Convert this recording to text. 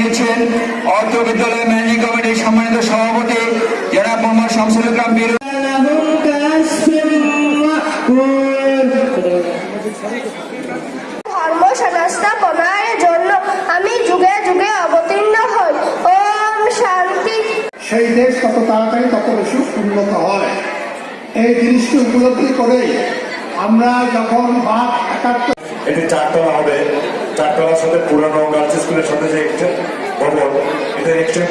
নিচ্ছেন অর্থ বিদ্যালয় ম্যানেজিং কমিটির সম্মানিত সভাপতি জনাব মোহাম্মদ শামসুল বীর ধর্ম সংস্থাপনার জন্য আমি যুগে যুগে অবতীর্ণ হই। ওম শান্তি। সেই দেশ তত তাড়াতাড়ি তত বেশি উন্নত হয়। এই জিনিসটি উপলব্ধি করেই আমরা যখন বাদ একাত্তর এটি চারতলা হবে চারতলার সাথে পুরানো গার্লস স্কুলের সাথে যে একটা ভবন এটা